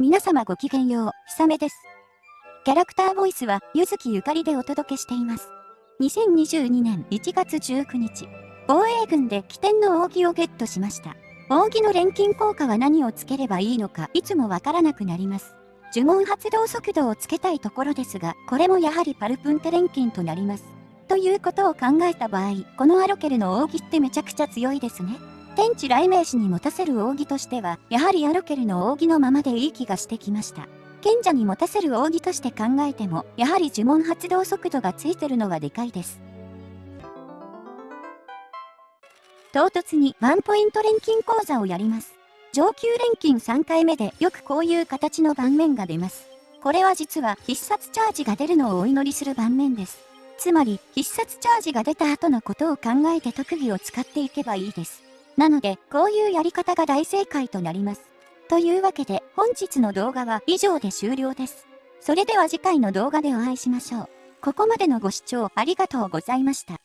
皆様ごきげんよう、ひさめです。キャラクターボイスは、ゆずきゆかりでお届けしています。2022年1月19日、防衛軍で起点の扇をゲットしました。扇の錬金効果は何をつければいいのか、いつもわからなくなります。呪文発動速度をつけたいところですが、これもやはりパルプンテ錬金となります。ということを考えた場合、このアロケルの扇ってめちゃくちゃ強いですね。天地雷鳴士に持たせる扇としては、やはりアロケルの扇のままでいい気がしてきました。賢者に持たせる扇として考えても、やはり呪文発動速度がついてるのはでかいです。唐突にワンポイント錬金講座をやります。上級錬金3回目でよくこういう形の盤面が出ます。これは実は必殺チャージが出るのをお祈りする盤面です。つまり必殺チャージが出た後のことを考えて特技を使っていけばいいです。なので、こういうやり方が大正解となります。というわけで、本日の動画は以上で終了です。それでは次回の動画でお会いしましょう。ここまでのご視聴ありがとうございました。